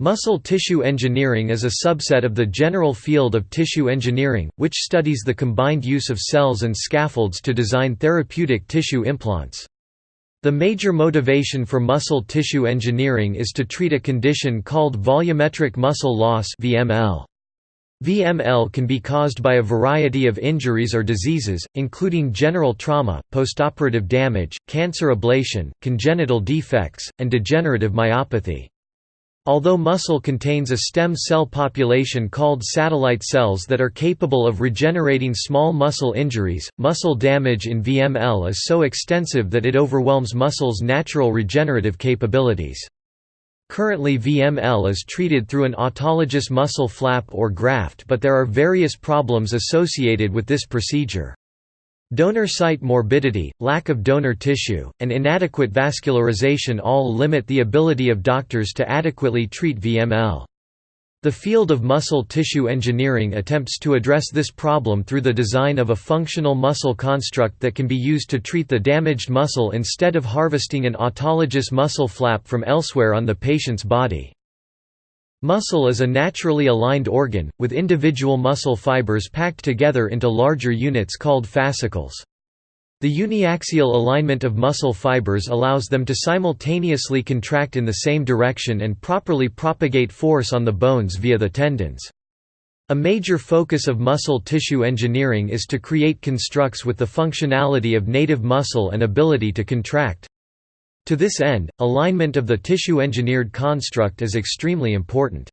Muscle tissue engineering is a subset of the general field of tissue engineering, which studies the combined use of cells and scaffolds to design therapeutic tissue implants. The major motivation for muscle tissue engineering is to treat a condition called volumetric muscle loss VML. VML can be caused by a variety of injuries or diseases, including general trauma, postoperative damage, cancer ablation, congenital defects, and degenerative myopathy. Although muscle contains a stem cell population called satellite cells that are capable of regenerating small muscle injuries, muscle damage in VML is so extensive that it overwhelms muscle's natural regenerative capabilities. Currently VML is treated through an autologous muscle flap or graft but there are various problems associated with this procedure. Donor site morbidity, lack of donor tissue, and inadequate vascularization all limit the ability of doctors to adequately treat VML. The field of muscle tissue engineering attempts to address this problem through the design of a functional muscle construct that can be used to treat the damaged muscle instead of harvesting an autologous muscle flap from elsewhere on the patient's body. Muscle is a naturally aligned organ, with individual muscle fibers packed together into larger units called fascicles. The uniaxial alignment of muscle fibers allows them to simultaneously contract in the same direction and properly propagate force on the bones via the tendons. A major focus of muscle tissue engineering is to create constructs with the functionality of native muscle and ability to contract. To this end, alignment of the tissue-engineered construct is extremely important.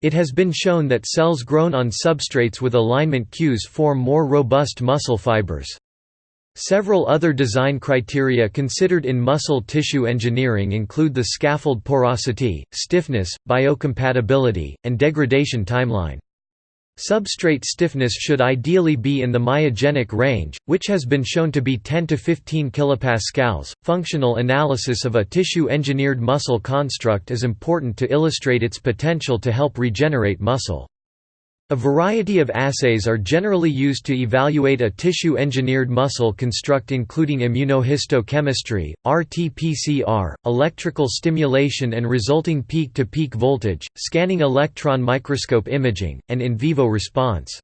It has been shown that cells grown on substrates with alignment cues form more robust muscle fibers. Several other design criteria considered in muscle tissue engineering include the scaffold porosity, stiffness, biocompatibility, and degradation timeline. Substrate stiffness should ideally be in the myogenic range, which has been shown to be 10 to 15 kilopascals. Functional analysis of a tissue-engineered muscle construct is important to illustrate its potential to help regenerate muscle. A variety of assays are generally used to evaluate a tissue-engineered muscle construct including immunohistochemistry, RT-PCR, electrical stimulation and resulting peak-to-peak -peak voltage, scanning electron microscope imaging, and in vivo response.